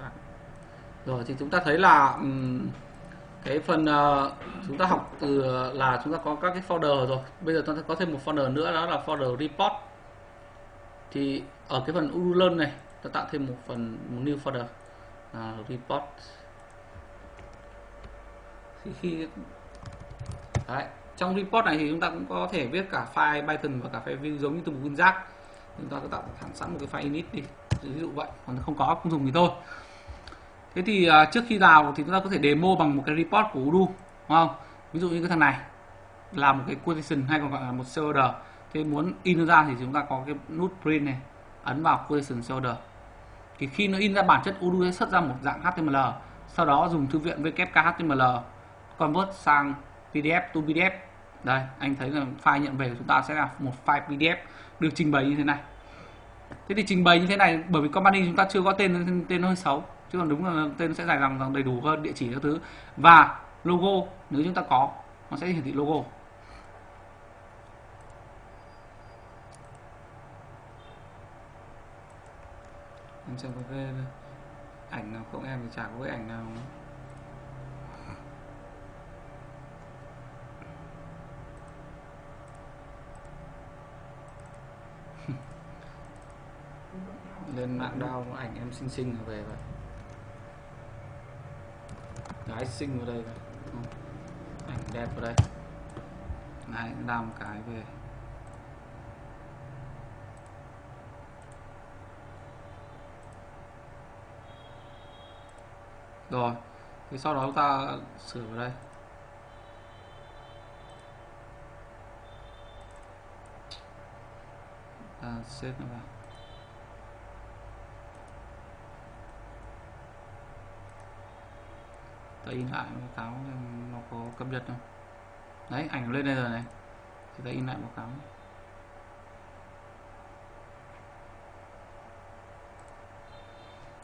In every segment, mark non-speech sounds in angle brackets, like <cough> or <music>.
Vâng. rồi thì chúng ta thấy là um, cái phần uh, chúng ta học từ là chúng ta có các cái folder rồi. Bây giờ chúng ta có thêm một folder nữa đó là folder report. Thì ở cái phần url này ta tạo thêm một phần một new folder. Là report. Khi khi Đấy. trong report này thì chúng ta cũng có thể viết cả file Python và cả file view giống như từ một nguyên giác chúng ta có tạo sẵn một cái file init đi ví dụ vậy còn không có không dùng thì thôi. Thế thì uh, trước khi vào thì chúng ta có thể demo bằng một cái report của Udo đúng không? Ví dụ như cái thằng này là một cái quotation hay còn gọi là một server thế muốn in ra thì chúng ta có cái nút print này ấn vào quotation server thì khi nó in ra bản chất Udo sẽ xuất ra một dạng HTML sau đó dùng thư viện wkhtml convert sang PDF to PDF đây anh thấy là file nhận về của chúng ta sẽ là một file PDF được trình bày như thế này thế thì trình bày như thế này, bởi vì company chúng ta chưa có tên tên nó hơi xấu, chứ còn đúng là tên sẽ dài dòng đầy đủ hơn địa chỉ các thứ. Và logo, nếu chúng ta có, nó sẽ hiển thị logo. Em xem có cái ảnh nào, không, em thì chả có cái ảnh nào lên mạng đao ảnh em xinh xinh về vậy gái xinh vào đây vậy ảnh đẹp vào đây. Này làm cái về. Rồi, thì sau đó chúng ta sửa vào đây. Ta xếp nó vào. Ta in lại báo cáo nó có cập nhật không? Đấy, ảnh lên đây rồi này. Thì ta in lại báo cáo.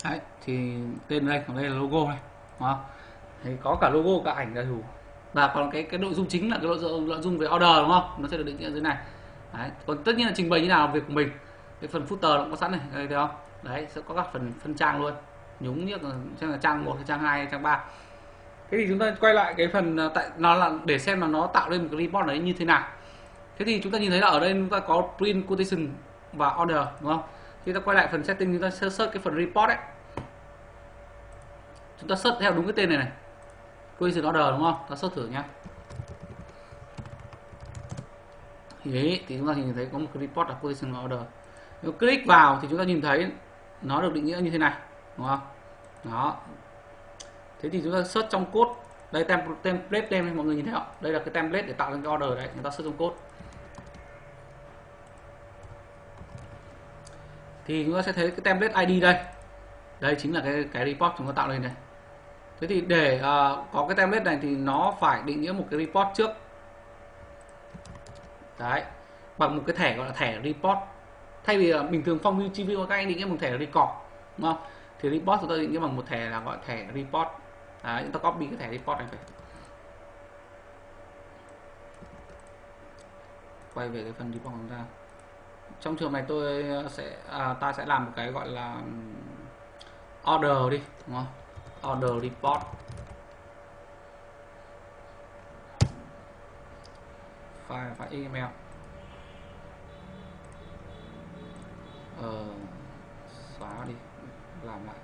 Đấy, thì tên đây, còn đây là logo này, đúng không? Thì có cả logo, cả ảnh đầy đủ và còn cái cái nội dung chính là cái nội dung nội dung về order, đúng không? Nó sẽ được định nghĩa dưới này. Đấy. còn tất nhiên là trình bày như nào, việc của mình. Cái phần footer nó có sẵn này, đây, thấy không? Đấy, sẽ có các phần phân trang luôn. Nhúng như là trang một trang hai trang ba thế thì chúng ta quay lại cái phần à, tại, nó là để xem là nó tạo lên một cái report đấy như thế nào. Thế thì chúng ta nhìn thấy là ở đây chúng ta có print quotation và order, đúng không? Thì ta quay lại phần setting, chúng ta search cái phần report ấy chúng ta search theo đúng cái tên này này. Quotation order, đúng không? Ta search thử nhá. Thì đấy, thì chúng ta nhìn thấy có một cái report là quotation order. Nếu click vào thì chúng ta nhìn thấy nó được định nghĩa như thế này, đúng không? Đó thế thì chúng ta search trong code. Đây tem template tem mọi người nhìn thấy không? Đây là cái template để tạo ra cái order đấy chúng ta search trong code. Thì chúng ta sẽ thấy cái template ID đây. Đây chính là cái cái report chúng ta tạo lên này thế thì để uh, có cái template này thì nó phải định nghĩa một cái report trước. Đấy bằng một cái thẻ gọi là thẻ report. Thay vì uh, bình thường phong view chi các anh định nghĩa một thẻ record đúng không? Thì report chúng ta định nghĩa bằng một thẻ là gọi thẻ report à chúng ta copy cái thẻ report này về quay về cái phần report của chúng ta. Trong trường này tôi ờ, sẽ à, ta sẽ làm một cái gọi là order đi đúng không? Order report file file email. Ờ, đi làm lại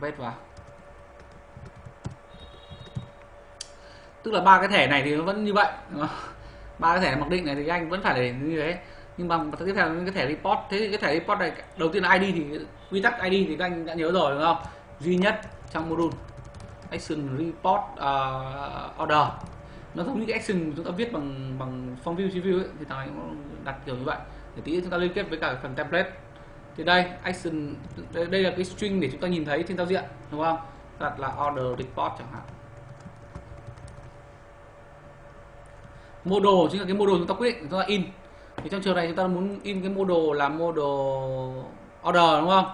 Đấy, vào. Tức là ba cái thẻ này thì nó vẫn như vậy ba cái thẻ mặc định này thì anh vẫn phải để như thế. Nhưng bằng tiếp theo cái thẻ report. Thế thì cái thẻ report này đầu tiên là ID thì quy tắc ID thì các anh đã nhớ rồi đúng không? Duy nhất trong module action report uh, order. Nó giống như cái action chúng ta viết bằng bằng form view view ấy, thì thằng này cũng đặt kiểu như vậy. Để tí chúng ta liên kết với cả phần template thì đây action đây, đây là cái string để chúng ta nhìn thấy trên giao diện đúng không? Đặt là order report chẳng hạn. Model chính là cái model chúng ta quyết định chúng ta in. Thì trong trường này chúng ta muốn in cái model là model order đúng không?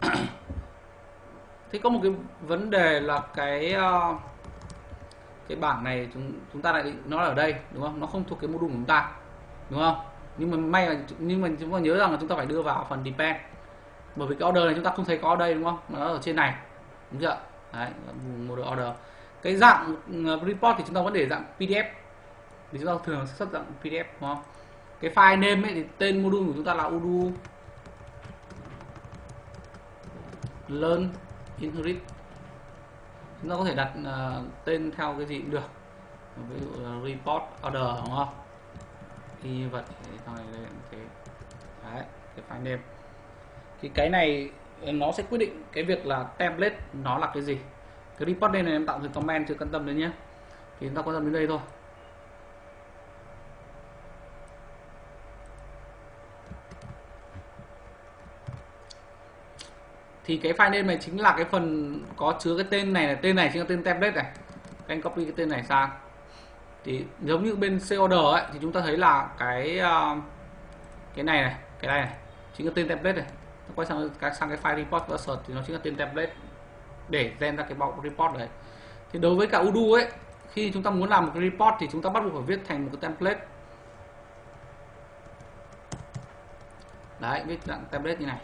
<clears throat> Thế có một cái vấn đề là cái ờ, cái bảng này chúng chúng ta lại định nó ở đây đúng không? Nó không thuộc cái module của chúng ta đúng không? Nhưng mà may là nhưng mà chúng ta nhớ rằng là chúng ta phải đưa vào phần depend. Bởi vì cái order này chúng ta không thấy có ở đây đúng không? Nó ở trên này. Đúng chưa? Đấy một order. Cái dạng ờ, report thì chúng ta vẫn để dạng pdf vì chúng ta thường xuất dạng pdf đúng không? Cái file name ấy thì tên module của chúng ta là udu. Learn inherit. Chúng ta có thể đặt uh, tên theo cái gì cũng được. Ví dụ uh, report order đúng không? Thì vật sau này đây thế đấy, cái file name. Thì cái này, nó sẽ quyết định cái việc là template nó là cái gì. Cái report đây này em tạo từ comment, chưa quan tâm đến nhé. Thì chúng ta quan tâm đến đây thôi. Thì cái file name này chính là cái phần có chứa cái tên này là tên này chính là tên template này. Các anh copy cái tên này sang thì giống như bên C order ấy, thì chúng ta thấy là cái ờ, cái này này, cái này này, chính là tên template này. Quay sang cái sang cái file report và search thì nó chính là tên template để gen ra cái bọc report đấy. Thì đối với cả Udu ấy, khi chúng ta muốn làm một cái report thì chúng ta bắt buộc phải viết thành một cái template. Đấy, viết dạng template như này.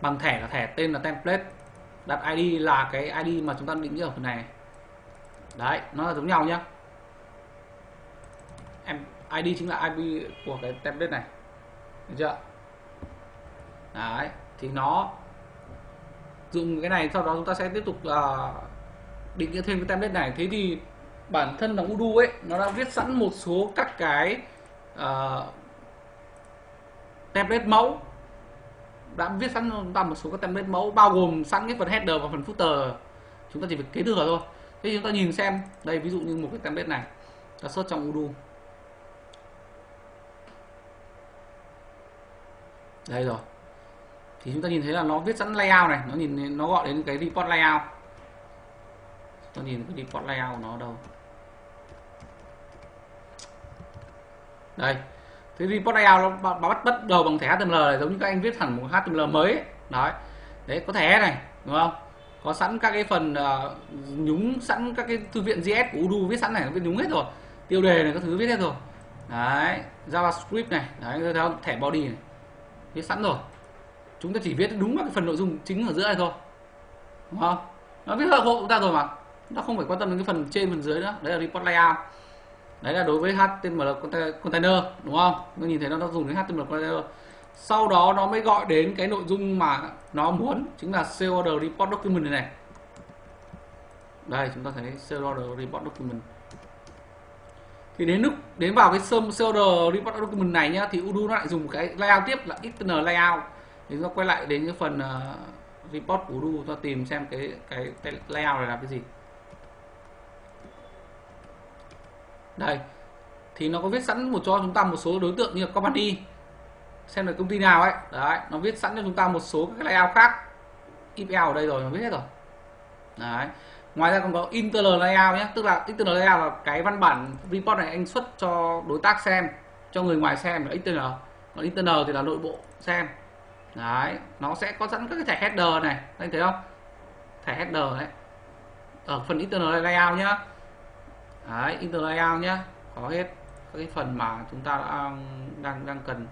Bằng thẻ là thẻ, tên là template. Đặt ID là cái ID mà chúng ta định nghĩa ở phần này. Đấy, nó là giống nhau nhá em ID chính là IP của cái template này. Được chưa? Đấy thì nó dùng cái này sau đó chúng ta sẽ tiếp tục uh, định nghĩa thêm cái template này. Thế thì bản thân là Udo ấy nó đã viết sẵn một số các cái uh, template mẫu. Đã viết sẵn chúng ta một số các template mẫu bao gồm sẵn cái phần header và phần footer. Chúng ta chỉ việc kế thừa thôi. Thế chúng ta nhìn xem đây ví dụ như một cái template này. Ta search trong Udo. Đây rồi. Thì chúng ta nhìn thấy là nó viết sẵn layout này. Nó nhìn nó gọi đến cái report layout. Chúng ta nhìn cái report layout của nó đâu. Đây. Cái report layout nó bắt bắt đầu bằng thẻ HTML này giống như các anh viết hẳn một HTML mới ấy. đấy. Đấy có thẻ này đúng không? Có sẵn các cái phần uh, nhúng sẵn các cái thư viện JS của udu viết sẵn này nó viết nhúng hết rồi. Tiêu đề này các thứ viết hết rồi. Đấy. JavaScript này. Đấy theo thẻ body này viết sẵn rồi. Chúng ta chỉ viết đúng vào cái phần nội dung chính ở giữa này thôi. Đúng không? Nó viết hộ chúng ta rồi mà. Nó không phải quan tâm đến cái phần trên phần dưới nữa. Đấy là report layout. Đấy là đối với HTML container đúng không? Nó nhìn thấy nó, nó dùng đến HTML container. Sau đó nó mới gọi đến cái nội dung mà nó muốn chính là sale report document này, này. Đây chúng ta thấy sale report document thì đến lúc đến vào cái sale order report document này nhá thì Udo nó lại dùng cái layout tiếp là external layout. Thì chúng ta quay lại đến cái phần uh, report của Udo ta tìm xem cái, cái layout này là cái gì. Đây thì nó có viết sẵn một cho chúng ta một số đối tượng như là company xem là công ty nào ấy. Đấy nó viết sẵn cho chúng ta một số các layout khác. IPL ở đây rồi nó viết hết rồi. Đấy ngoài ra còn có internal layout nhé, tức là internal layout là cái văn bản report này anh xuất cho đối tác xem, cho người ngoài xem là internal. Còn internal thì là nội bộ xem. Đấy, nó sẽ có sẵn các cái thẻ header này. Anh thấy không? Thẻ header đấy. Ở phần internal layout nhá. Đấy internal layout nhá. Có hết các cái phần mà chúng ta đã um, đang đang cần.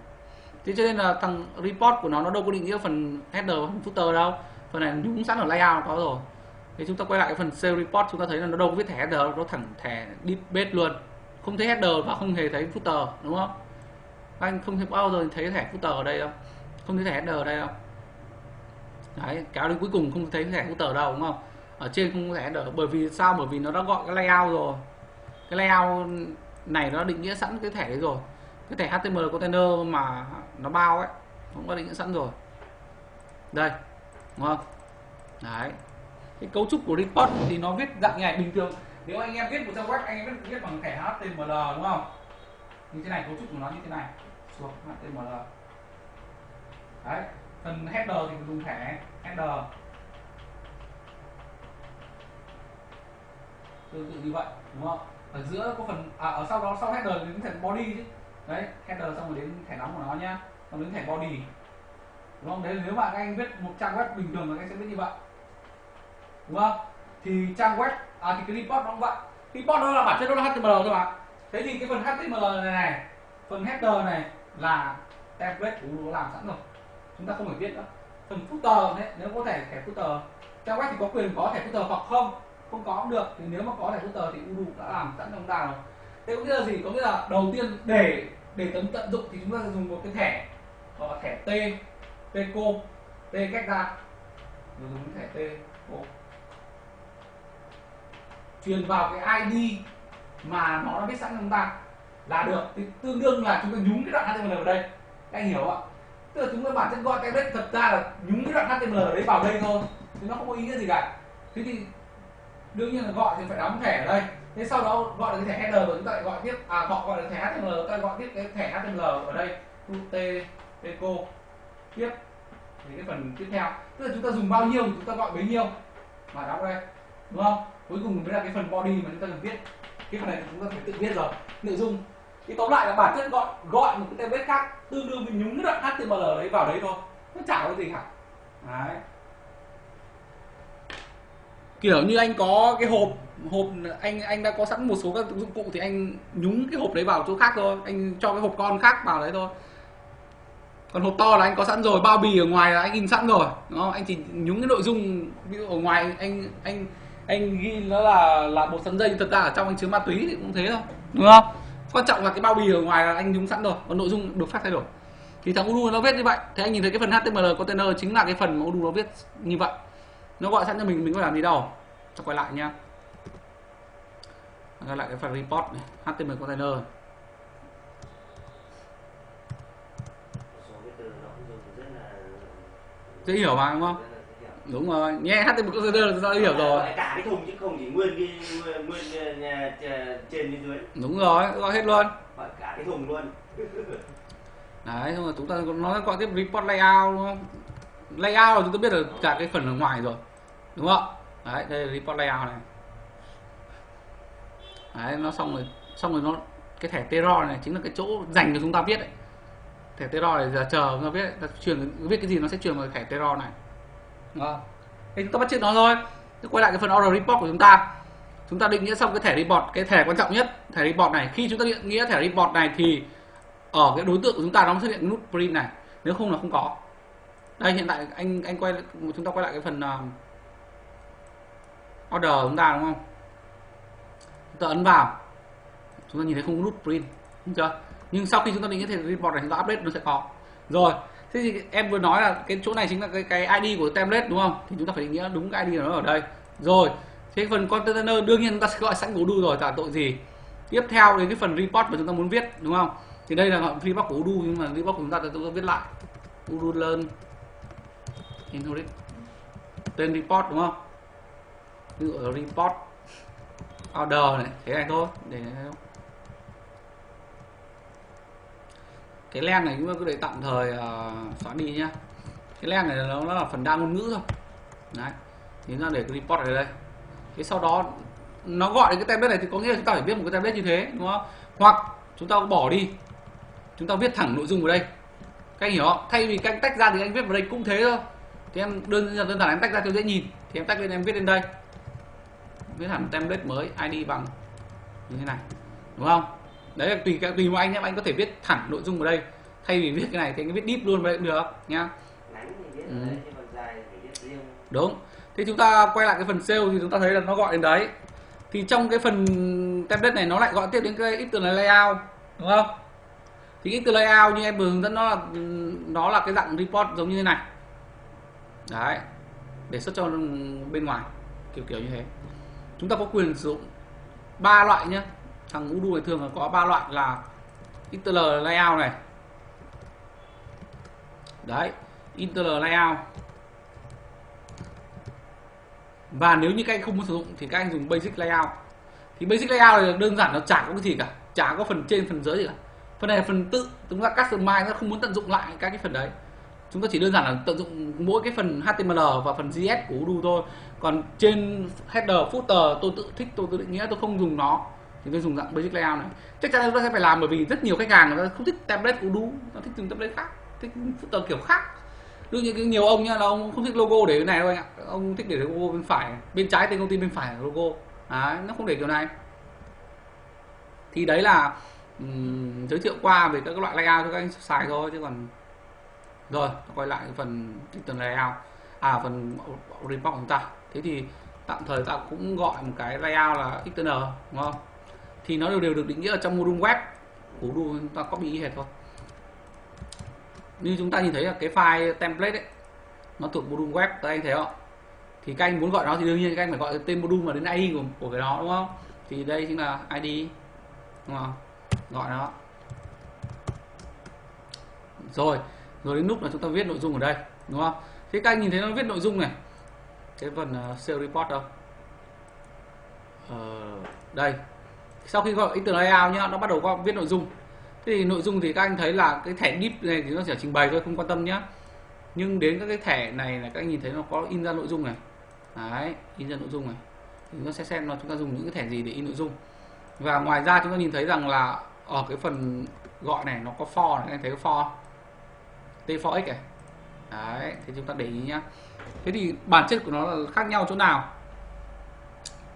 Thế cho nên là thằng report của nó nó đâu có định nghĩa phần header và phần footer đâu. Phần này nhúng sẵn ở layout có rồi thì chúng ta quay lại cái phần sale report, chúng ta thấy là nó đâu có viết thẻ header, nó thẳng thẻ deep base luôn. Không thấy header và không hề thấy footer, đúng không? Anh không thấy bao giờ thấy thẻ footer ở đây đâu. Không thấy thẻ header ở đây đâu. Đấy kéo đến cuối cùng không thấy thẻ footer đâu, đúng không? Ở trên không có thẻ header, bởi vì sao? Bởi vì nó đã gọi cái layout rồi. Cái layout này nó định nghĩa sẵn cái thẻ đấy rồi. Cái thẻ HTML container mà nó bao ấy, cũng có định nghĩa sẵn rồi. Đây, đúng không? Đấy cái cấu trúc của report thì nó viết dạng như này bình thường. Nếu anh em viết một trang web anh em viết, viết bằng thẻ HTML đúng không? Như thế này cấu trúc của nó như thế này. Xuống HTML đấy phần header thì dùng thẻ header. Tương tự như vậy đúng không? Ở giữa có phần à, ở sau đó sau header đến thẻ body chứ. Đấy header xong rồi đến thẻ nóng của nó nhá. Xong đến thẻ body. Đúng không? Đấy nếu mà các anh viết một trang web bình thường là các anh sẽ viết như vậy đúng không? Thì trang web à thì cái report nó cũng vậy. Report đó là bản chất nó là HTML thôi mà. Thế thì cái phần HTML này này, phần header này là template của Udo làm sẵn rồi. Chúng ta không phải viết nữa. Phần footer đấy, nếu có thể thẻ footer. Trang web thì có quyền có thẻ footer hoặc không? Không có cũng được. Thì nếu mà có thẻ footer thì Udu đã làm sẵn trong đào ta rồi. Thế có nghĩa là gì? Có nghĩa là đầu tiên để để tấn, tận dụng thì chúng ta dùng một cái thẻ gọi là thẻ T tcom T cách ra. Rồi dùng thẻ T Cô truyền vào cái ID mà nó đã biết sẵn cho chúng ta là được. Thì tương đương là chúng ta nhúng cái đoạn HTML vào đây. Các anh hiểu ạ? Tức là chúng ta bản chất gọi cái đấy thật ra là nhúng cái đoạn HTML đấy vào đây thôi thì nó không có ý nghĩa gì cả. Thế thì đương nhiên là gọi thì phải đóng thẻ ở đây. Thế sau đó gọi được cái thẻ header rồi chúng ta lại gọi tiếp à họ gọi được thẻ HTML chúng ta gọi tiếp cái thẻ HTML ở đây. T eco tiếp. Thì cái phần tiếp theo. Tức là chúng ta dùng bao nhiêu thì chúng ta gọi bấy nhiêu. Mà đóng đây đúng không? Cuối cùng mới là cái phần body mà chúng ta cần viết cái phần này thì chúng ta phải tự viết rồi. Nội dung. Thì tóm lại là bản chất gọi gọi một cái template khác, tương đương với nhúng cái đoạn HTML đấy vào đấy thôi. Nó chả có gì cả. Đấy. Kiểu như anh có cái hộp hộp, anh anh đã có sẵn một số các dụng cụ thì anh nhúng cái hộp đấy vào chỗ khác thôi. Anh cho cái hộp con khác vào đấy thôi. Còn hộp to là anh có sẵn rồi. Bao bì ở ngoài là anh in sẵn rồi. Đúng không? anh chỉ nhúng cái nội dung, ví dụ ở ngoài anh anh anh ghi nó là là bột sắn dây thật ra ở trong anh chứa ma túy thì cũng thế thôi. Đúng không? Quan trọng là cái bao bì ở ngoài là anh nhúng sẵn rồi còn nội dung được phát thay đổi. Thì thằng Udu nó viết như vậy. Thì anh nhìn thấy cái phần HTML container chính là cái phần mà Udu nó viết như vậy. Nó gọi sẵn cho mình mình có làm gì đâu. Cho quay lại nha quay lại cái phần report này HTML container. Dễ hiểu mà đúng không đúng rồi nghe HTML container là chúng hiểu rồi. Cả cái thùng chứ không chỉ nguyên cái nguyên, nguyên trên bên dưới. Đúng rồi gọi hết luôn. Cả cái thùng luôn. <laughs> Đấy xong rồi chúng ta nói gọi tiếp report layout đúng không? Layout là chúng ta biết là cả cái phần ở ngoài rồi đúng không? Đấy đây là report layout này. Đấy nó xong rồi xong rồi nó cái thẻ terror này chính là cái chỗ dành cho chúng ta viết đấy thẻ terror này giờ chờ chúng ta viết ta truyền viết cái gì nó sẽ truyền vào thẻ terror này Vâng. đúng thì chúng ta bắt chước nó thôi. Quay lại cái phần order report của chúng ta. Chúng ta định nghĩa xong cái thẻ report cái thẻ quan trọng nhất thẻ report này. Khi chúng ta định nghĩa thẻ report này thì ở cái đối tượng của chúng ta nó xuất hiện nút print này. Nếu không là không có. Đây hiện tại anh anh quay chúng ta quay lại cái phần uh, order chúng ta đúng không? Chúng ta ấn vào. Chúng ta nhìn thấy không có nút print đúng chưa? Nhưng sau khi chúng ta định nghĩa thẻ report này chúng ta update nó sẽ có. Rồi thế thì em vừa nói là cái chỗ này chính là cái cái ID của template, đúng không? Thì chúng ta phải định nghĩa đúng cái ID của nó ở đây. Rồi, thế phần container đương nhiên chúng ta sẽ gọi sẵn của rồi là tội gì. Tiếp theo đến cái phần report mà chúng ta muốn viết, đúng không? Thì đây là report của Udu nhưng mà report của chúng ta chúng ta viết lại. Udu learn inherit tên report, đúng không? Ví dụ report order này, thế này thôi, để cái len này chúng ta cứ để tạm thời uh, xóa đi nhá. Cái len này nó, nó là phần đa ngôn ngữ thôi. Đấy thì ta để cái report ở đây. Thế sau đó nó gọi cái template này thì có nghĩa là chúng ta phải viết một cái template như thế đúng không? Hoặc chúng ta bỏ đi. Chúng ta viết thẳng nội dung vào đây. Các anh hiểu không? Thay vì các anh tách ra thì anh viết vào đây cũng thế thôi. Thì em đơn giản đơn giản em tách ra cho dễ nhìn. Thì em tách lên em viết lên đây. Viết hẳn template mới id bằng như thế này. Đúng không? Đấy là tùy tùy một anh nhé anh có thể viết thẳng nội dung vào đây. Thay vì viết cái này thì anh viết deep luôn vào đây cũng được nhá. Ừ. đúng. Thì chúng ta quay lại cái phần sale thì chúng ta thấy là nó gọi đến đấy. Thì trong cái phần template này nó lại gọi tiếp đến cái ít từ là layout đúng không? Thì ít từ layout như em vừa hướng dẫn nó là nó là cái dạng report giống như thế này. Đấy. Để xuất cho bên ngoài kiểu kiểu như thế. Chúng ta có quyền sử dụng ba loại nhé thằng Udo này thường là có ba loại là interl layout này. Đấy interl layout. Và nếu như các anh không muốn sử dụng thì các anh dùng basic layout. Thì basic layout này đơn giản, nó chả có cái gì cả, chả có phần trên, phần dưới gì cả. Phần này là phần tự, chúng ta customize nó không muốn tận dụng lại các cái phần đấy. Chúng ta chỉ đơn giản là tận dụng mỗi cái phần HTML và phần JS của Udo thôi. Còn trên header footer, tôi tự thích, tôi tự định nghĩa, tôi không dùng nó thì tôi dùng dạng basic layout này. Chắc chắn chúng ta sẽ phải làm bởi vì rất nhiều khách hàng người ta không thích template của đu nó thích dùng template khác thích footer kiểu khác. Đương nhiên nhiều ông nhá là ông không thích logo để cái này đâu anh ạ. Ông thích để logo bên phải bên trái tên công ty bên phải là logo. Đấy nó không để kiểu này. Thì đấy là um, giới thiệu qua về các loại layout cho các anh xài thôi chứ còn rồi quay lại phần tuần layout. À phần report của chúng ta. Thế thì tạm thời ta cũng gọi một cái layout là XTN đúng không? Thì nó đều đều được định nghĩa ở trong module web. Của module chúng ta copy hệt thôi. Như chúng ta nhìn thấy là cái file template ấy nó thuộc module web. Các anh thấy không? Thì các anh muốn gọi nó thì đương nhiên các anh phải gọi cái tên module mà đến ID của, của cái đó đúng không? Thì đây chính là ID đúng không? Gọi nó. Rồi rồi đến lúc là chúng ta viết nội dung ở đây đúng không? Thế các anh nhìn thấy nó viết nội dung này. Cái phần uh, sale report đâu? Ờ, đây sau khi gọi internet layout nhá, nó bắt đầu có viết nội dung. Thế thì nội dung thì các anh thấy là cái thẻ deep này thì nó chỉ trình bày thôi, không quan tâm nhá. Nhưng đến các cái thẻ này là các anh nhìn thấy nó có in ra nội dung này. Đấy, in ra nội dung này. Thì nó sẽ xem là chúng ta dùng những cái thẻ gì để in nội dung. Và ngoài ra chúng ta nhìn thấy rằng là ở cái phần gọi này nó có for này, các anh thấy có for t4x này. Đấy thì chúng ta để ý nhá. Thế thì bản chất của nó là khác nhau chỗ nào?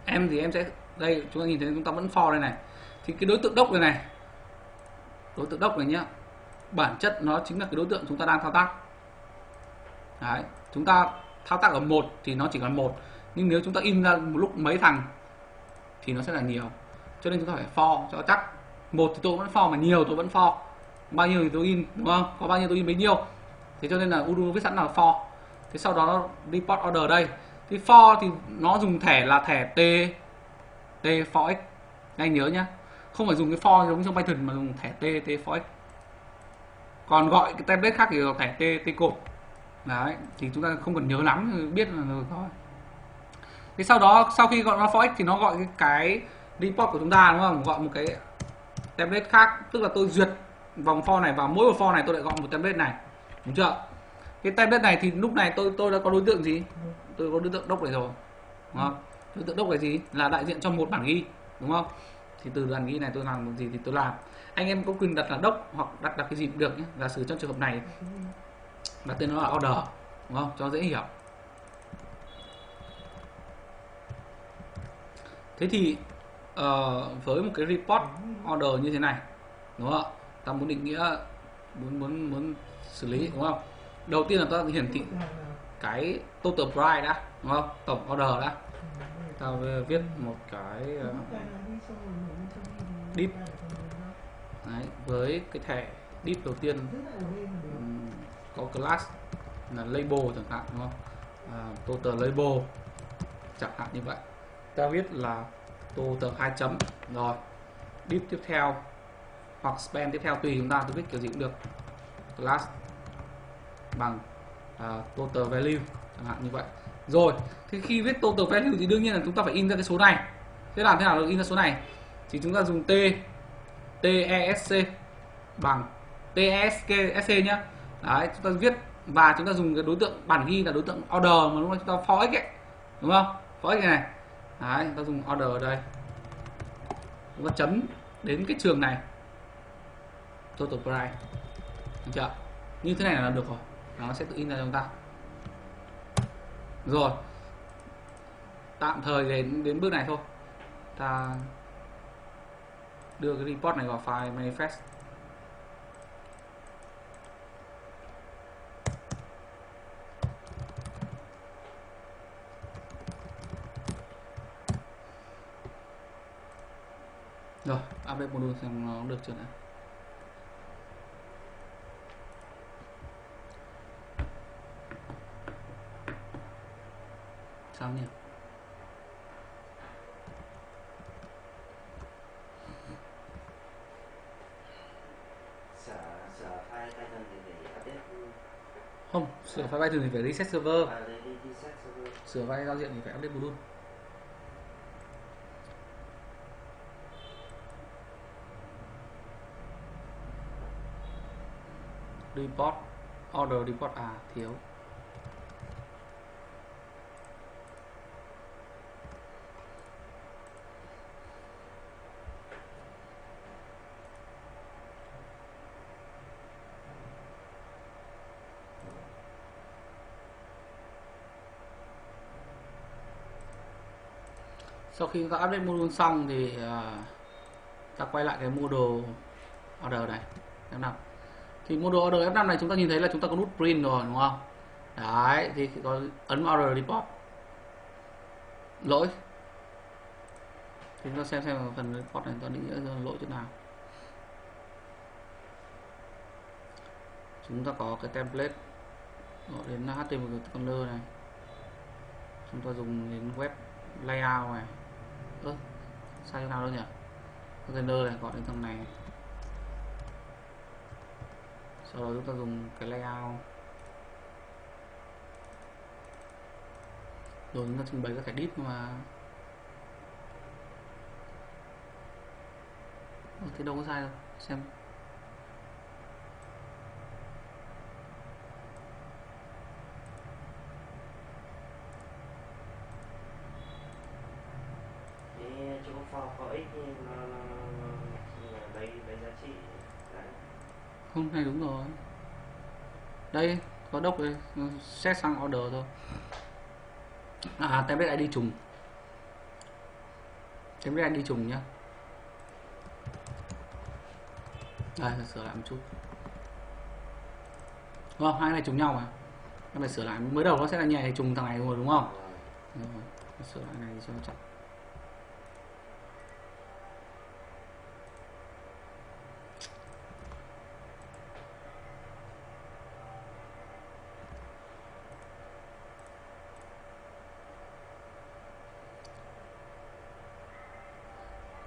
Em thì em sẽ đây, chúng ta nhìn thấy chúng ta vẫn for đây này. Thì cái đối tượng đốc này này, đối tượng đốc này nhá, bản chất nó chính là cái đối tượng chúng ta đang thao tác. Đấy, chúng ta thao tác ở một thì nó chỉ còn một, nhưng nếu chúng ta in ra một lúc mấy thằng thì nó sẽ là nhiều. Cho nên chúng ta phải for cho chắc. Một thì tôi vẫn for mà nhiều tôi vẫn for. Bao nhiêu thì tôi in, đúng không? Có bao nhiêu tôi in bấy nhiêu. Thế cho nên là Udo viết sẵn là for. Thế sau đó report order đây. Thì for thì nó dùng thẻ là thẻ t t for x. Anh nhớ nhá. Không phải dùng cái for giống trong Python mà dùng thẻ t t for x. Còn gọi cái template khác thì là thẻ t t cột. Đấy thì chúng ta không cần nhớ lắm biết là được thôi. Thế sau đó sau khi gọi nó for x thì nó gọi cái, cái report của chúng ta đúng không? Gọi một cái template khác. Tức là tôi duyệt vòng for này vào mỗi một for này tôi lại gọi một template này. Đúng chưa? Cái template này thì lúc này tôi tôi đã có đối tượng gì? Tôi có đối tượng đốc này rồi. Đúng không? Đối tượng đốc là gì? Là đại diện cho một bản ghi đúng không? Thì từ bản ghi này tôi làm một gì thì tôi làm. Anh em có quyền đặt là đốc hoặc đặt đặt cái gì cũng được nhé. Giả sử trong trường hợp này đặt tên nó là order đúng không? Cho dễ hiểu. Thế thì uh, với một cái report order như thế này đúng không ta muốn định nghĩa muốn muốn muốn xử lý đúng không? Đầu tiên là ta hiển thị cái total price đã đúng không? Tổng order đã ta viết một cái uh, deep. Đấy, với cái thẻ deep đầu tiên. Um, có class là label chẳng hạn đúng không? À, total label chẳng hạn như vậy. Ta viết là total hai chấm. Rồi deep tiếp theo hoặc span tiếp theo tùy chúng ta tôi viết kiểu gì cũng được. Class bằng uh, total value chẳng hạn như vậy rồi thì khi viết total value thì đương nhiên là chúng ta phải in ra cái số này. Thế làm thế nào được in ra số này? Thì chúng ta dùng t tesc bằng tesc nhá. Đấy, chúng ta viết và chúng ta dùng cái đối tượng, bản ghi là đối tượng order mà lúc đó chúng ta for x ấy, đúng không? For x này. Đấy, chúng ta dùng order ở đây. Chúng ta chấm đến cái trường này. Total price. Được chưa? Như thế này là được rồi. Nó sẽ tự in ra cho chúng ta rồi. Tạm thời đến đến bước này thôi. Ta đưa cái report này vào file manifest. Rồi, update module xem nó được chưa nào? Sao nhỉ? Không sửa file Python thì phải reset server. À, server. sửa file giao diện thì phải update module report order report à thiếu sau khi chúng ta update module xong thì uh, ta quay lại cái module order này. F5 thì module order F5 này chúng ta nhìn thấy là chúng ta có nút print rồi đúng không? Đấy thì có ấn order report. Lỗi. Thì chúng ta xem xem phần report này ta định nghĩa lỗi chỗ nào. Chúng ta có cái template. Gọi đến HTML controller này. Chúng ta dùng đến web layout này ơ sai chỗ nào đâu nhỉ? Container này gọi đến thằng này. Sau đó chúng ta dùng cái layout. Rồi chúng ta trình bày các cái div mà. Ủa, thế đâu có sai đâu. Xem cái chỗ for for x thì nó, nó, nó, nó lấy lấy giá trị đấy. không này đúng rồi đây có đốc đây ừ, xét sang order thôi. À, à template ID trùng. Template ID trùng nhá. Đây sửa lại một chút. Đúng không? Hai cái này trùng nhau mà. Em phải sửa lại. Mới đầu nó sẽ là nhảy trùng thằng này rồi đúng không? Rồi, sửa lại này cho chắc chặt.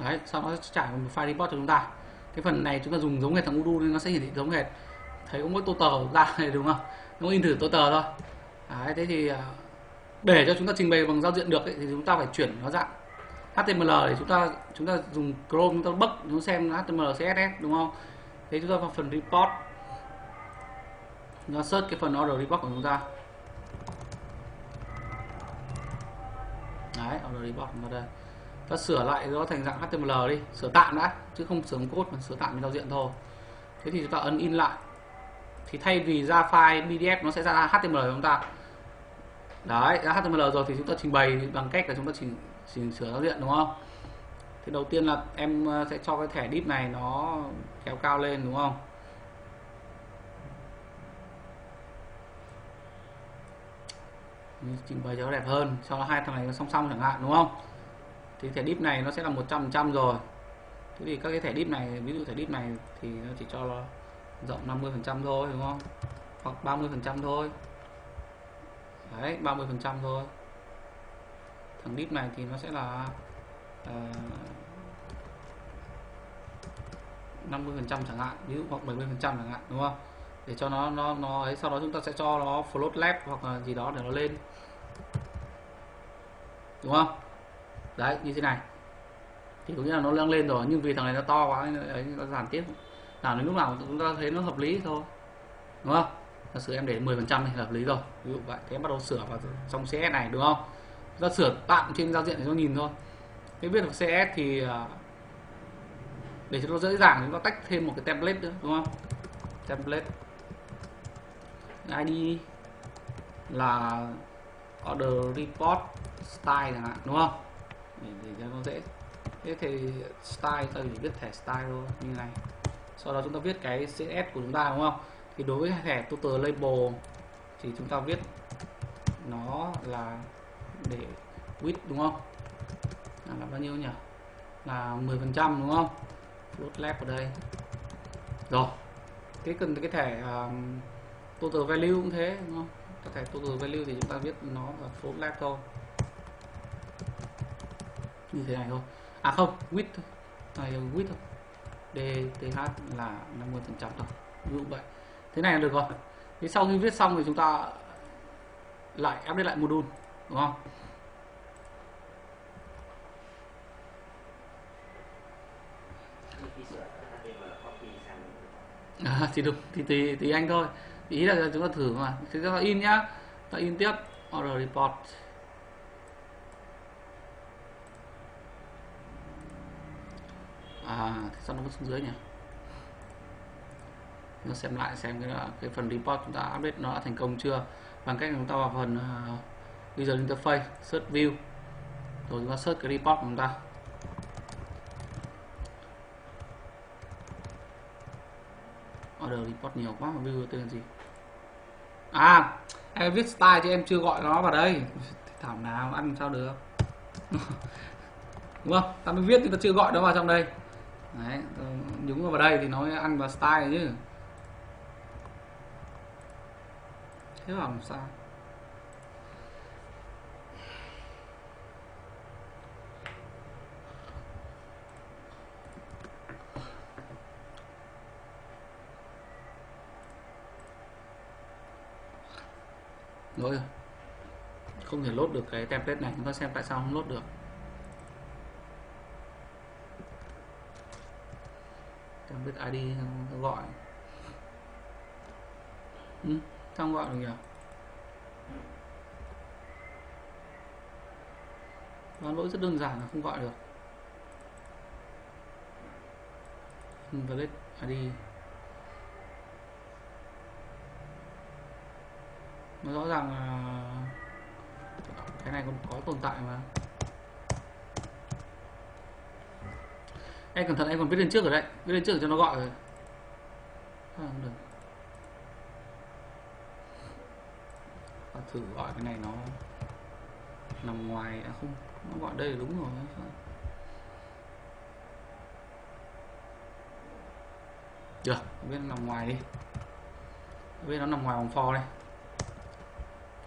Đấy sau đó trả một file report cho chúng ta. Cái phần này chúng ta dùng giống hệt thằng udu nên nó sẽ hiển thị giống hệt thấy có mỗi tờ ra <laughs> này đúng không? Nó in thử tô tờ thôi. Đấy, thế thì à, để cho chúng ta trình bày bằng giao diện được ấy, thì chúng ta phải chuyển nó dạng HTML để chúng ta chúng ta dùng Chrome chúng ta bấc chúng ta xem HTML CSS đúng không? Thế chúng ta vào phần report. Nó search cái phần order report của chúng ta. Đấy order report vào đây ta sửa lại nó thành dạng HTML đi, sửa tạm đã, chứ không sửa code mà sửa tạm trên giao diện thôi. Thế thì chúng ta ấn in lại. Thì thay vì ra file PDF nó sẽ ra HTML của chúng ta. Đấy, ra HTML rồi thì chúng ta trình bày bằng cách là chúng ta chỉnh chỉnh sửa giao diện đúng không? Thì đầu tiên là em ờ, sẽ cho cái thẻ div này nó kéo cao lên, đúng không? Trình bày cho nó đẹp hơn, cho nó hai thằng này nó song song chẳng hạn, đúng không? Thì thẻ dip này nó sẽ là 100% rồi. Thế thì các cái thẻ dip này ví dụ thẻ dip này thì nó chỉ cho nó rộng 50% thôi đúng không? Hoặc 30% thôi. Đấy 30% thôi. Thằng dip này thì nó sẽ là ờ, uh, 50% chẳng hạn ví dụ hoặc 70% chẳng hạn đúng không? Để cho nó nó nó ấy sau đó chúng ta sẽ cho nó float left hoặc là gì đó để nó lên. Đúng không? Đấy, như thế này. Thì có nghĩa là nó nâng lên rồi, nhưng vì thằng này nó to quá nên ấy, nó giảm tiếp. Làm đến lúc nào chúng ta thấy nó hợp lý thôi. Đúng không? Giả sử em để 10 phần trăm thì hợp lý rồi. Ví dụ vậy, thế em bắt đầu sửa vào trong CS này, đúng không? Chúng ta sửa tạm trên giao diện để nó nhìn thôi. Cái viết CS thì à, để cho nó dễ dàng, chúng ta tách thêm một cái template nữa, đúng không? Template ID là order report style chẳng hạn, đúng không? Để, để cho nó dễ. Thế thì style ta chỉ viết thẻ style thôi như này. Sau đó chúng ta viết cái CSS của chúng ta đúng không? Thì đối với thẻ total label thì chúng ta viết nó là để width đúng không? Là, là bao nhiêu nhỉ? Là 10 phần trăm đúng không? Float left ở đây. Rồi. Cái cần cái thẻ um, total value cũng thế đúng không? Cái thẻ total value thì chúng ta viết nó là float left thôi như thế này thôi. À không width thôi. Này width thôi. Dth là 50 phần trăm thôi. Ví dụ vậy. Thế này là được rồi. Thế sau khi viết xong thì chúng ta lại update lại module đúng không? À, thì được. Thì tùy tùy anh thôi. Ý là chúng ta thử mà. Chúng ta in nhá. Ta in tiếp order report. à, sao nó vẫn xuống dưới nhỉ? Nó xem lại xem cái, cái phần report chúng ta update nó đã thành công chưa? Bằng cách chúng ta vào phần uh, user interface search view. Rồi chúng ta search cái report của chúng ta. Order report nhiều quá mà view tên gì? À em viết style chứ em chưa gọi nó vào đây. Thảo nào ăn sao được? <laughs> Đúng không? Ta mới viết thì ta chưa gọi nó vào trong đây đấy nhúng vào đây thì nó ăn vào style chứ. Thế làm sao? Lỗi rồi. Không thể lốt được cái template này, chúng ta xem tại sao không lốt được. Template id nó gọi. Ừ, không gọi được nhỉ? Và lỗi rất đơn giản là không gọi được. À Invalid id nó rõ ràng là cái này còn có tồn tại mà. Em cẩn thận em còn viết lên trước rồi đấy. Viết lên trước cho nó gọi rồi. À, không được. Và thử gọi cái này nó nằm ngoài à không nó gọi đây là đúng rồi được biết nằm ngoài đi. Biết nó nằm ngoài vòng for đây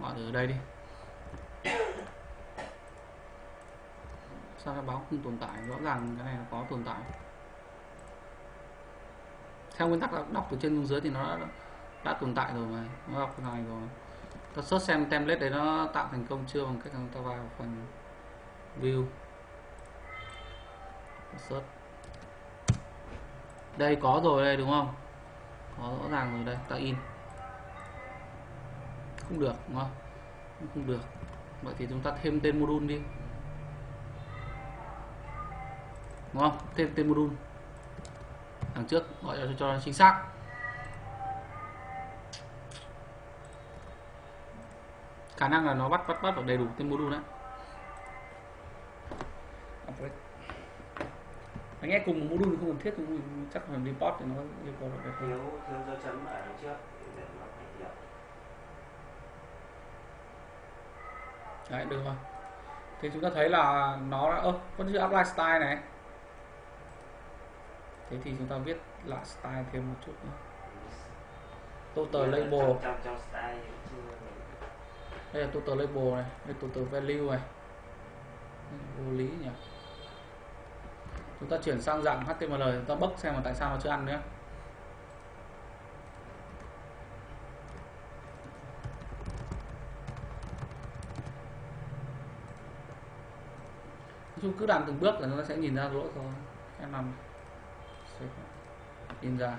gọi từ đây đi sao nó báo không tồn tại? Rõ ràng cái này nó có tồn tại. Theo nguyên tắc là đọc từ trên xuống dưới thì nó đã, đã tồn tại rồi mà nó đọc cái này rồi. Ta search xem template đấy nó tạo thành công chưa bằng cách ta vào phần view. Search. Đây có rồi đây đúng không? Có rõ ràng rồi đây ta in. Không được đúng không? Không được. Vậy thì chúng ta thêm tên module đi. Đúng không? Thêm tên module đằng trước gọi cho cho chính xác. Khả năng là nó bắt bắt bắt được đầy đủ tên module đấy. Anh nghe cùng một module không cần thiết thì chắc là report thì nó yêu cầu được thiếu thiếu dấu chấm ở đằng trước để nó đấy được rồi. Thì chúng ta thấy là nó đã ơ vẫn chưa apply style này thế thì chúng ta viết lại style thêm một chút nữa total label. trong, trong, trong style thì chưa đây là total label này đây là total value này. Vô lý nhỉ. Chúng ta chuyển sang dạng HTML chúng ta bốc xem là tại sao nó chưa ăn nữa. Nói chung cứ làm từng bước là nó sẽ nhìn ra lỗi thôi em làm in ra.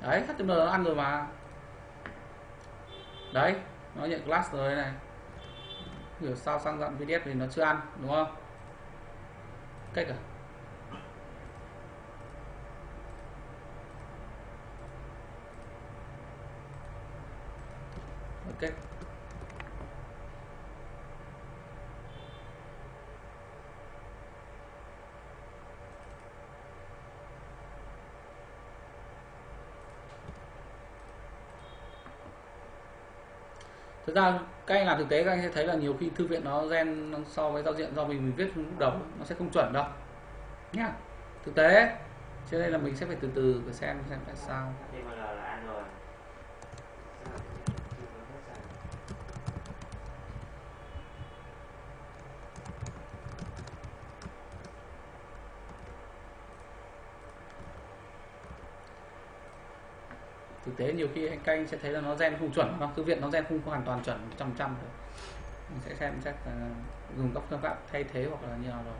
Đấy HTML nó ăn rồi mà. Đấy, nó nhận class rồi này. Hiểu sao sang dạng PDF thì nó chưa ăn, đúng không? Cách à? Thực ra các anh làm thực tế, các anh sẽ thấy là nhiều khi thư viện nó gen so với giao diện do mình mình viết lúc đầu, nó sẽ không chuẩn đâu. Nhá thực tế, cho nên là mình sẽ phải từ từ để xem xem tại sao HTML là ăn rồi Sao chưa có hết rồi? thực tế nhiều khi anh canh sẽ thấy là nó gen không chuẩn hoặc thư viện nó gen không hoàn toàn chuẩn 100 trăm được mình sẽ xem, chắc là dùng các phương pháp thay thế hoặc là như nào đó.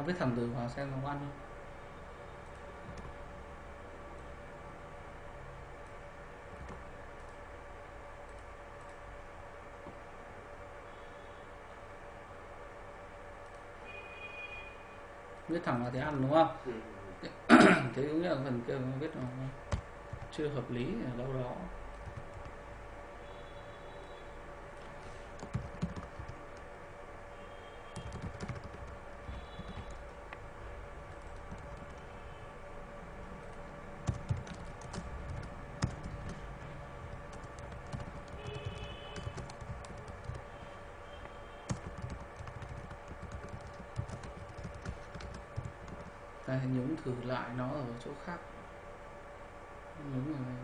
nó viết thẳng từ vào xem nó có ăn không viết thẳng là thế ăn đúng không? Ừ. thế <clears throat> cũng là phần kia viết nó chưa hợp lý ở đâu đó. Khác. Nhúng này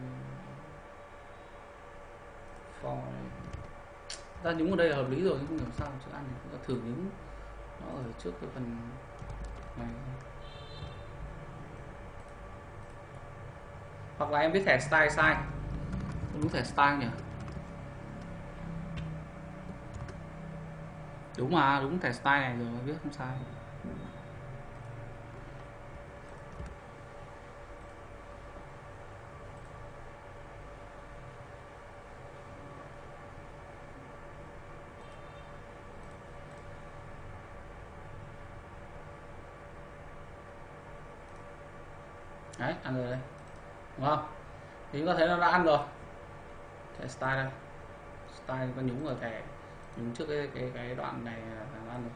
phò này. Ta nhúng ở đây là hợp lý rồi, nhưng không hiểu sao chữ ăn này ta thử nhúng. Nó ở trước cái phần này. Hoặc là em viết thẻ style sai. Đúng thẻ style nhỉ? Đúng mà, đúng thẻ style này rồi viết không sai đấy ăn rồi đây. Đúng không? Thì chúng ta thấy nó đã ăn rồi. Thẻ style đây. Style có nhúng ở thẻ nhúng trước cái cái cái đoạn này là ăn rồi.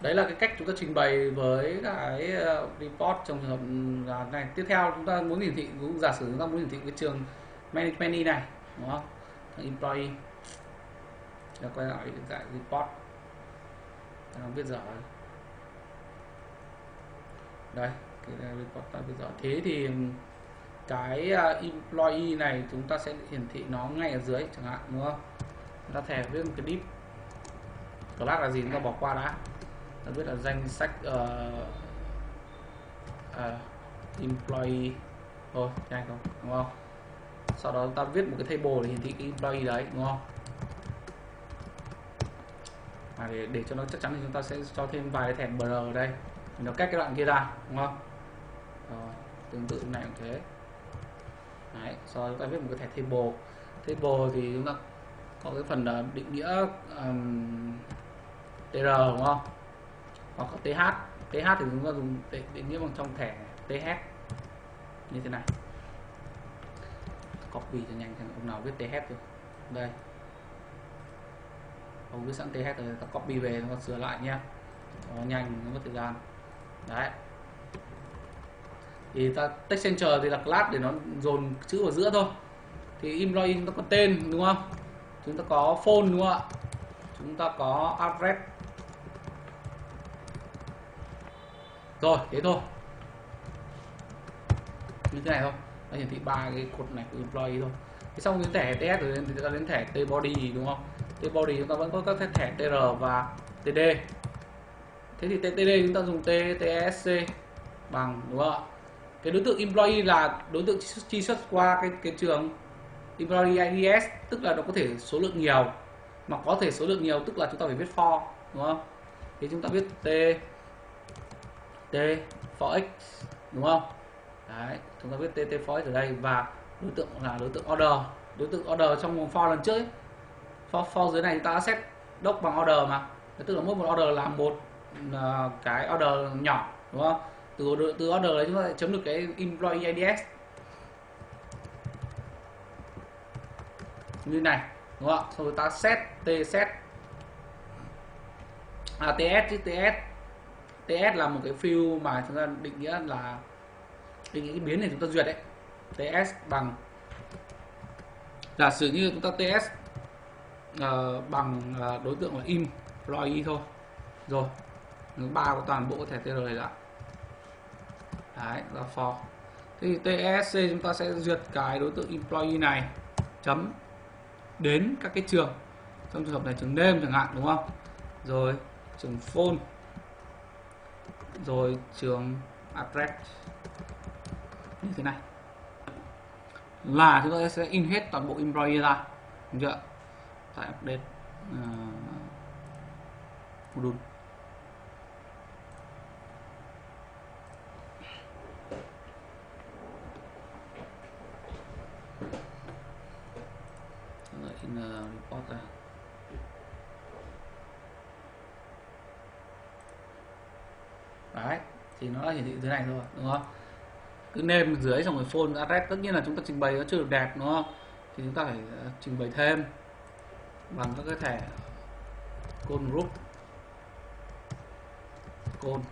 Đấy là cái cách chúng ta trình bày với cái ờ, report trong trường hợp ừ, là này. Tiếp theo chúng ta muốn hiển thị, cũng giả sử chúng ta muốn hiển thị cái trường management này, đúng không? Thằng employee. Là quay lại cái report. Ta không biết giờ. Đây report ta bây giờ thế thì cái à, employee này chúng ta sẽ hiển thị nó ngay ở dưới chẳng hạn đúng không? Chúng ta thẻ viết một cái div class là gì? Chúng ta bỏ qua đã. Ta biết là danh sách uh, uh, employee. Thôi nhanh không đúng không? Sau đó ta viết một cái table để hiển thị cái employee đấy đúng không? Và để để cho nó chắc chắn thì chúng ta sẽ cho thêm vài cái thẻ br ở đây. Nó cách cái đoạn kia ra đúng không? Tương tự này cũng thế. Đấy, sau đó chúng ta viết một cái thẻ table. Table thì chúng ta có cái phần ờ, định nghĩa um, tr đúng không? Hoặc có th th thì chúng ta dùng định nghĩa bằng trong thẻ th như thế này. Copy cho nhanh xem ông nào viết th rồi đây. Ông viết sẵn th rồi ta copy về nó sửa lại nhé. nó nhanh nó mất thời gian. Đấy thì ta text center thì là class để nó dồn chữ vào giữa thôi. Thì employee chúng ta có tên, đúng không? Chúng ta có phone, đúng không ạ? Chúng ta có address. Rồi, thế thôi. Như thế này thôi. Nó hiển thị ba cái cột này của employee thôi. Thế xong cái thẻ ts rồi thì ta đến thẻ t body, đúng không? T body chúng ta vẫn có các thẻ tr và td thế thì ttd chúng ta dùng t tsc bằng, đúng không ạ? Cái đối tượng employee là đối tượng chi xuất qua cái cái trường. Employee IDS tức là nó có thể số lượng nhiều. Mà có thể số lượng nhiều tức là chúng ta phải viết for đúng không? Thì chúng ta viết t t for x đúng không? Đấy chúng ta viết t t for x ở đây. Và đối tượng là đối tượng order. Đối tượng order trong for lần trước ấy. for for dưới này chúng ta đã set doc bằng order mà. Tức là mỗi một order là một uh, cái order nhỏ đúng không? Từ từ order đấy chúng ta sẽ chấm được cái employee IDS như này đúng không ạ? Xong rồi ta set t set. À ts chứ ts ts là một cái field mà chúng ta định nghĩa là định nghĩa cái biến này chúng ta duyệt đấy. Ts bằng giả sử như chúng ta ts uh, ờ, bằng uh, đối tượng là employee thôi. Rồi ba có toàn bộ thẻ tr này đã đấy là for. Thì tsc chúng ta sẽ duyệt cái đối tượng employee này chấm đến các cái trường. Trong trường hợp này trường name chẳng hạn đúng không? Rồi trường phone. Rồi trường address. Như thế này. Là chúng ta sẽ in hết toàn bộ employee ra được chưa? Tại update uh, module in uh, report ra đấy thì nó hiển thị thế này thôi đúng không? Cứ nêm dưới xong rồi phone address tất nhiên là chúng ta trình bày nó chưa được đẹp, đúng không? Thì chúng ta phải ờ, trình bày thêm bằng các cái thẻ code group. Code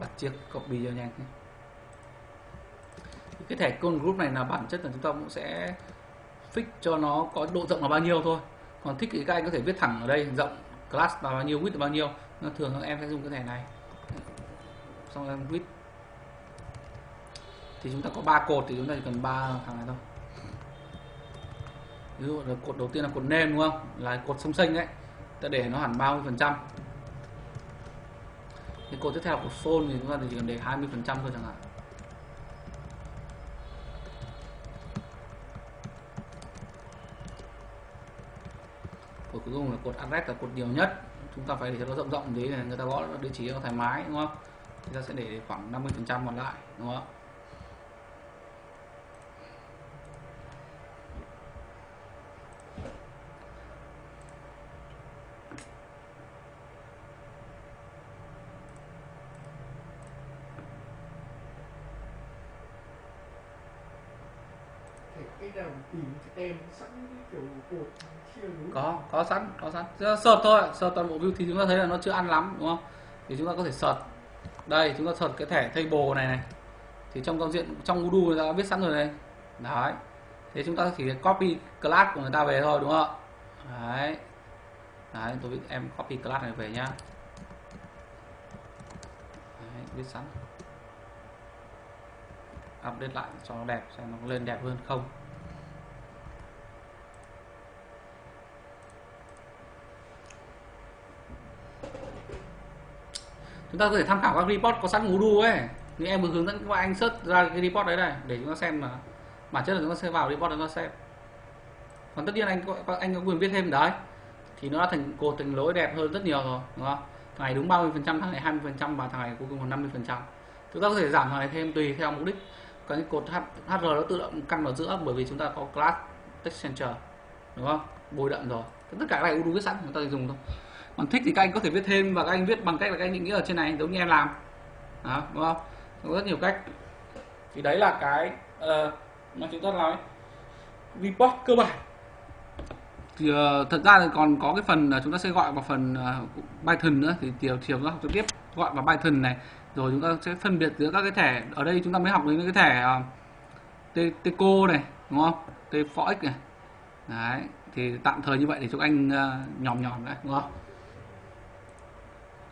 bắt chiếc copy cho nhanh nhé. Thì cái thẻ code group này là bản chất là chúng ta cũng sẽ fix cho nó có độ rộng là bao nhiêu thôi. Còn thích thì các anh có thể viết thẳng ở đây, rộng, class là bao nhiêu, width là bao nhiêu. Nó thường các em sẽ dùng cái thẻ này xong em width thì chúng ta có ba cột thì chúng ta chỉ cần ba thằng này thôi. Ví dụ là cột đầu tiên là cột name đúng không? Là cột sông xanh đấy. Ta để nó hẳn 30 phần trăm. Thì cột tiếp theo là cột phone thì chúng ta chỉ cần để 20 phần trăm thôi chẳng hạn. Cột cuối cùng là cột address là cột nhiều nhất. Chúng ta phải để cho nó rộng rộng thế này, người ta gõ địa chỉ nó thoải mái, đúng không? Thì ta sẽ để khoảng 50 phần trăm còn lại đúng không núi có có sẵn có sẵn. Search thôi search toàn bộ view thì chúng ta thấy là nó chưa ăn lắm đúng không? Thì chúng ta có thể search đây chúng ta thuật cái thẻ table này này. Thì trong giao diện trong udu người ta đã viết sẵn rồi đây đấy. Thế chúng ta chỉ copy class của người ta về thôi đúng không ạ? Đấy. Đấy tôi biết em copy class này về nhá. Đấy, viết sẵn. Update lại cho nó đẹp xem nó lên đẹp hơn không. Chúng ta có thể tham khảo các report có sẵn google ấy. Nhưng em vừa hướng dẫn các bạn anh search ra cái report đấy này để chúng ta xem mà bản chất là chúng ta sẽ vào report để chúng ta xem. Còn tất nhiên anh có, anh có quyền viết thêm đấy. Thì nó đã thành cột thành lối đẹp hơn rất nhiều rồi đúng không? Thằng này đúng 30 phần trăm thằng này 20 phần trăm và thằng này cuối cùng còn 50 phần trăm. Chúng ta có thể giảm thằng này thêm tùy theo mục đích. Còn cái cột HR nó tự động căn vào giữa bởi vì chúng ta có class text center đúng không? Bồi đậm rồi. Tất cả cái này Udo viết sẵn chúng ta chỉ dùng thôi còn thích thì các anh có thể viết thêm và các anh viết bằng cách là các anh định nghĩa ở trên này giống như em làm. Đó, đúng không? Có rất nhiều cách. Thì đấy là cái uh, mà chúng ta nói report cơ bản. Thì uh, thật ra thì còn có cái phần uh, chúng ta sẽ gọi vào phần uh, Python nữa. Thì chiều chiều chúng ta học trực tiếp gọi vào Python này. Rồi chúng ta sẽ phân biệt giữa các cái thẻ. Ở đây chúng ta mới học đến cái thẻ uh, Teco này đúng không? Tefox này. Đấy thì tạm thời như vậy để cho anh uh, nhòm nhòm đấy đúng không?